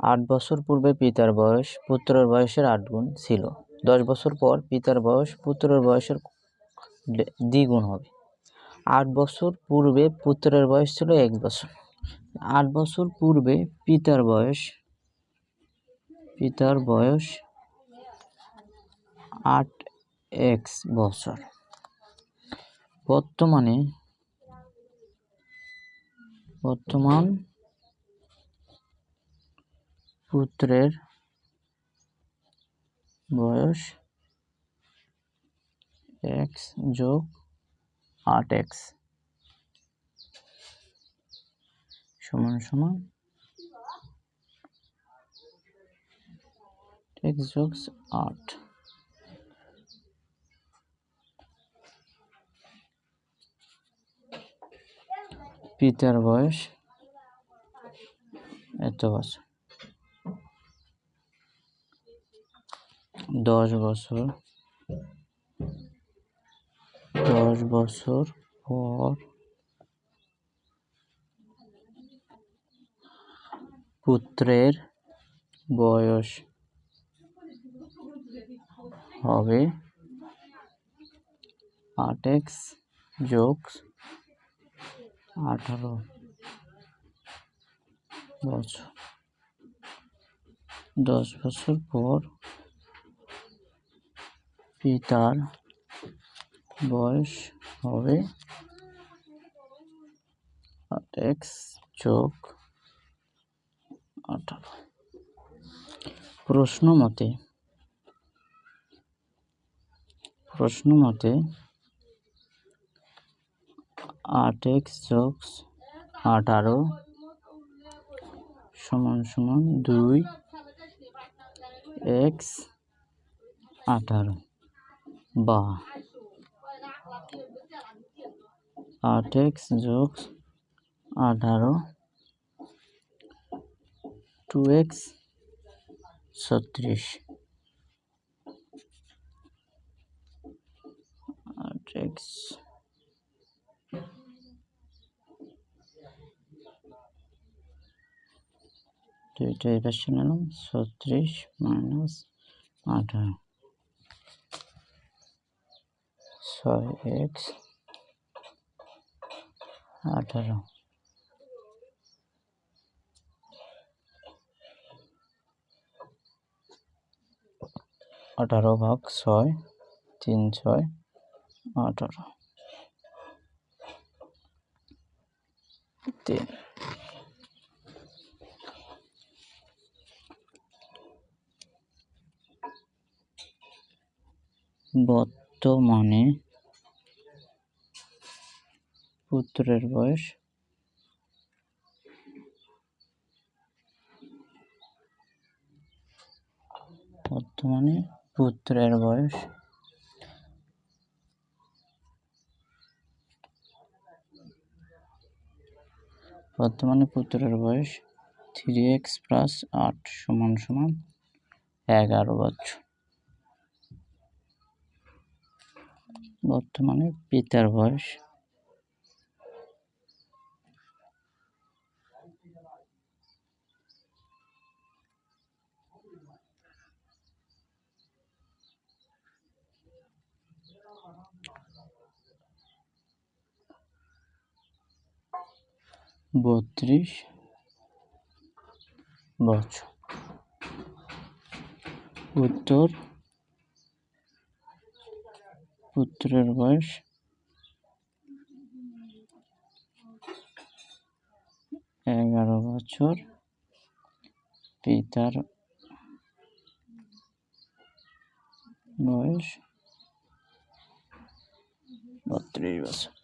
আট বছর পূর্বে পিতার বয়স পুত্রের বয়সের আট গুণ ছিল। দশ বছর পর পিতার বয়স পুত্রের বয়সের দ্বিগুণ হবে। আট বছর পূর্বে পুত্রের বয়স ছিল এক বছর। আট বছর পূর্বে পিতার বয়স পিতার বয়স আট এক্স বছর। বর্তমানে, বর্তমান পুত্রের বয়স এক্স যোগ আট এক্স সমান সমান এক্স যোগ আট। পিতার বয়স এত বছর। দশ বছর। দশ বছর পর পুত্রের বয়স হবে আট এক্স যোগ আঠারো বছর। দশ বছর পর পিতার বয়স হবে এক্স যোগ আঠারো। প্রশ্ন মতে প্রশ্ন মতে আট এক্স যোগ আঠারো সমান সমান দুই এক্স আঠারো। বা আট এক্স যোগ আঠারো। টু এক্স ছত্রিশ। আট এক্স দুইটা এই পাশে নিলাম ছত্রিশ মাইনাস আঠারো। ছয় এক্স আঠারো। আঠারো ভাগ ছয় তিন ছয় আঠারো। তিন। বর্তমানে পুত্রের বয়স? বর্তমানে পুত্রের বয়স? বর্তমানে পুত্রের বয়স থ্রি এক্স প্লাস আট সমান সমান এগারো বছর। বর্তমানে পিতার বয়স বত্রিশ বছর। উত্তর। পুত্রের বয়স। এগারো বছর। পিতার বয়স বত্রিশ বছর।